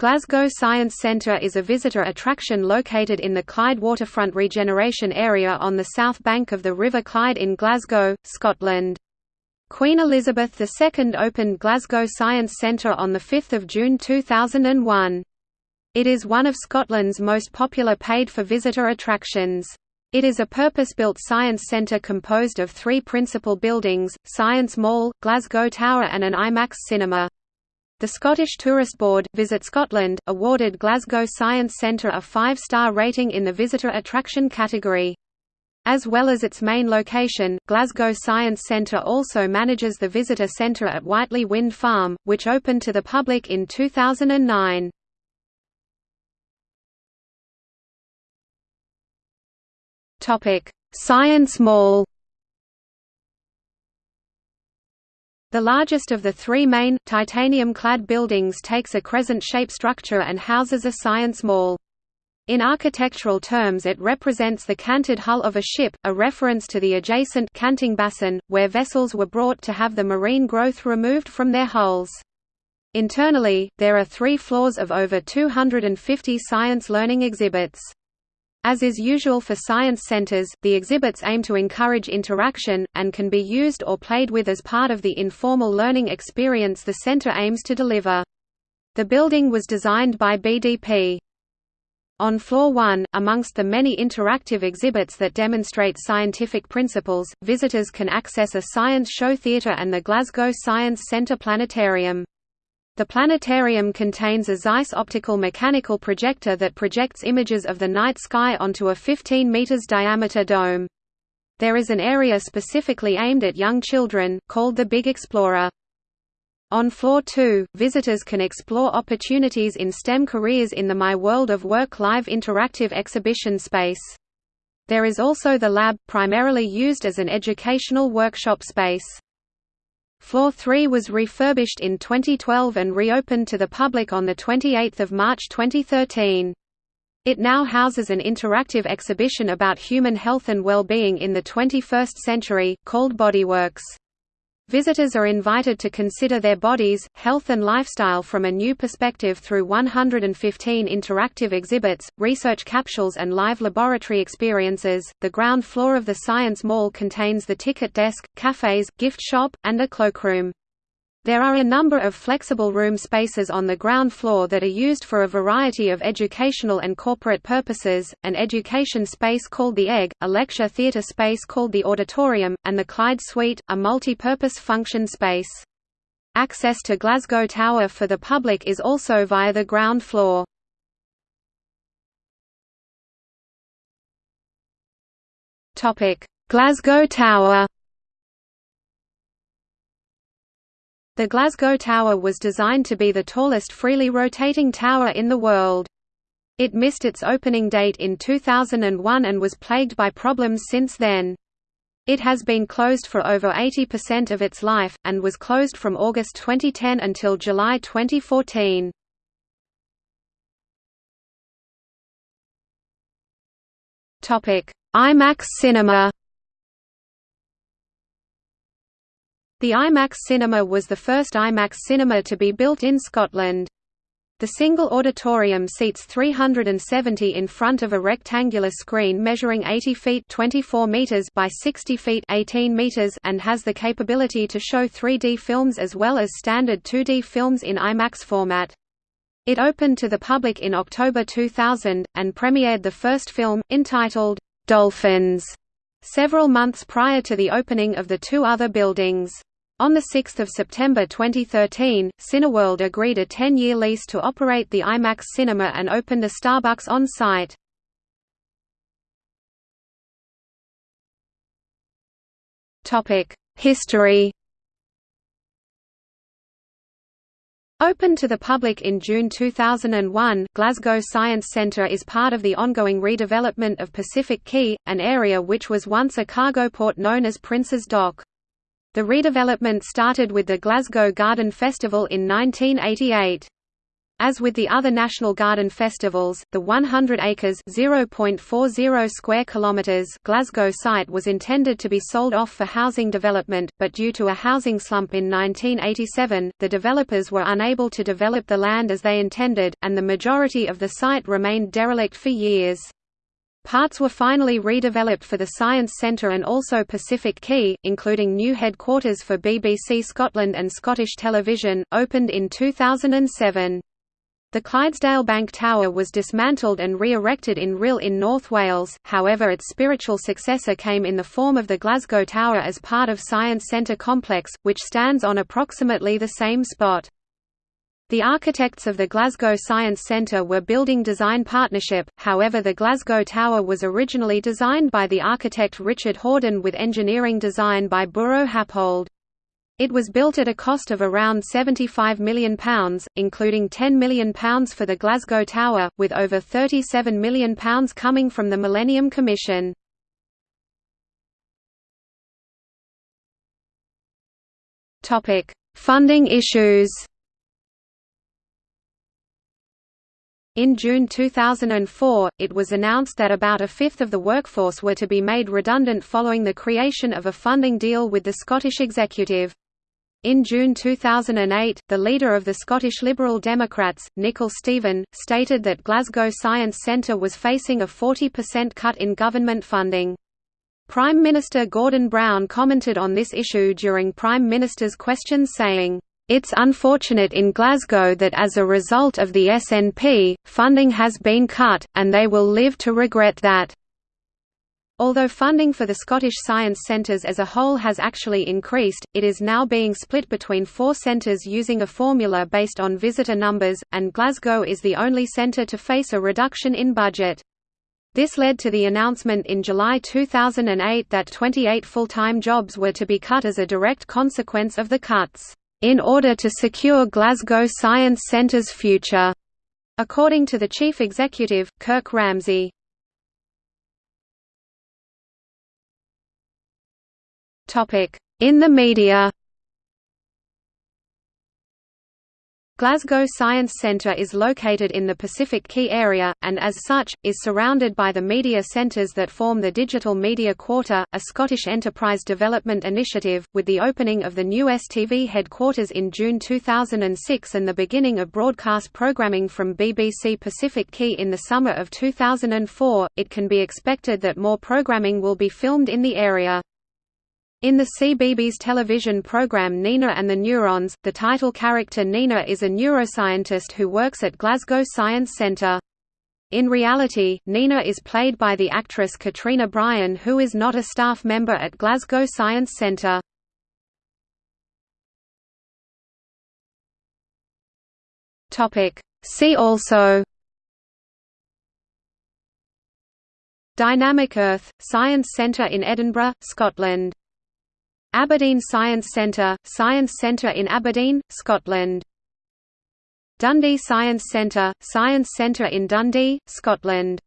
Glasgow Science Centre is a visitor attraction located in the Clyde waterfront regeneration area on the south bank of the River Clyde in Glasgow, Scotland. Queen Elizabeth II opened Glasgow Science Centre on 5 June 2001. It is one of Scotland's most popular paid-for-visitor attractions. It is a purpose-built science centre composed of three principal buildings, Science Mall, Glasgow Tower and an IMAX cinema. The Scottish Tourist Board Visit Scotland, awarded Glasgow Science Centre a five-star rating in the visitor attraction category. As well as its main location, Glasgow Science Centre also manages the visitor centre at Whitelee Wind Farm, which opened to the public in 2009. Science Mall The largest of the three main, titanium-clad buildings takes a crescent-shaped structure and houses a science mall. In architectural terms it represents the canted hull of a ship, a reference to the adjacent canting basin, where vessels were brought to have the marine growth removed from their hulls. Internally, there are three floors of over 250 science learning exhibits. As is usual for science centers, the exhibits aim to encourage interaction, and can be used or played with as part of the informal learning experience the center aims to deliver. The building was designed by BDP. On floor 1, amongst the many interactive exhibits that demonstrate scientific principles, visitors can access a science show theatre and the Glasgow Science Centre Planetarium. The planetarium contains a Zeiss optical mechanical projector that projects images of the night sky onto a 15 meters diameter dome. There is an area specifically aimed at young children, called the Big Explorer. On floor 2, visitors can explore opportunities in STEM careers in the My World of Work live interactive exhibition space. There is also the lab, primarily used as an educational workshop space. Floor 3 was refurbished in 2012 and reopened to the public on 28 March 2013. It now houses an interactive exhibition about human health and well-being in the 21st century, called Bodyworks. Visitors are invited to consider their bodies, health and lifestyle from a new perspective through 115 interactive exhibits, research capsules and live laboratory experiences. The ground floor of the Science Mall contains the ticket desk, cafes, gift shop, and a cloakroom. There are a number of flexible room spaces on the ground floor that are used for a variety of educational and corporate purposes, an education space called the Egg, a lecture theatre space called the Auditorium, and the Clyde Suite, a multi-purpose function space. Access to Glasgow Tower for the public is also via the ground floor. Glasgow Tower The Glasgow Tower was designed to be the tallest freely rotating tower in the world. It missed its opening date in 2001 and was plagued by problems since then. It has been closed for over 80% of its life, and was closed from August 2010 until July 2014. IMAX Cinema The IMAX cinema was the first IMAX cinema to be built in Scotland. The single auditorium seats 370 in front of a rectangular screen measuring 80 feet 24 meters by 60 feet 18 meters and has the capability to show 3D films as well as standard 2D films in IMAX format. It opened to the public in October 2000, and premiered the first film, entitled, "'Dolphins' several months prior to the opening of the two other buildings. On 6 September 2013, Cineworld agreed a 10-year lease to operate the IMAX cinema and opened a Starbucks on site. History Open to the public in June 2001, Glasgow Science Centre is part of the ongoing redevelopment of Pacific Quay, an area which was once a cargo port known as Prince's Dock. The redevelopment started with the Glasgow Garden Festival in 1988. As with the other National Garden festivals, the 100 acres (0.40 square kilometers) Glasgow site was intended to be sold off for housing development, but due to a housing slump in 1987, the developers were unable to develop the land as they intended, and the majority of the site remained derelict for years. Parts were finally redeveloped for the Science Centre and also Pacific Quay, including new headquarters for BBC Scotland and Scottish Television, opened in 2007. The Clydesdale Bank Tower was dismantled and re-erected in Rhyl in North Wales, however its spiritual successor came in the form of the Glasgow Tower as part of Science Centre complex, which stands on approximately the same spot. The architects of the Glasgow Science Centre were Building Design Partnership, however the Glasgow Tower was originally designed by the architect Richard Horden with engineering design by Buro Happold. It was built at a cost of around £75 million, including £10 million for the Glasgow Tower, with over £37 million coming from the Millennium Commission. Funding issues In June 2004, it was announced that about a fifth of the workforce were to be made redundant following the creation of a funding deal with the Scottish Executive. In June 2008, the leader of the Scottish Liberal Democrats, Nicol Stephen, stated that Glasgow Science Centre was facing a 40% cut in government funding. Prime Minister Gordon Brown commented on this issue during Prime Minister's questions saying, it's unfortunate in Glasgow that as a result of the SNP, funding has been cut, and they will live to regret that. Although funding for the Scottish Science Centres as a whole has actually increased, it is now being split between four centres using a formula based on visitor numbers, and Glasgow is the only centre to face a reduction in budget. This led to the announcement in July 2008 that 28 full-time jobs were to be cut as a direct consequence of the cuts, "...in order to secure Glasgow Science Centre's future." According to the chief executive, Kirk Ramsay. In the media Glasgow Science Centre is located in the Pacific Quay area, and as such, is surrounded by the media centres that form the Digital Media Quarter, a Scottish enterprise development initiative, with the opening of the new STV headquarters in June 2006 and the beginning of broadcast programming from BBC Pacific Quay in the summer of 2004, it can be expected that more programming will be filmed in the area. In the CBeebies television program Nina and the Neurons, the title character Nina is a neuroscientist who works at Glasgow Science Centre. In reality, Nina is played by the actress Katrina Bryan who is not a staff member at Glasgow Science Centre. See also Dynamic Earth, Science Centre in Edinburgh, Scotland Aberdeen Science Centre, Science Centre in Aberdeen, Scotland. Dundee Science Centre, Science Centre in Dundee, Scotland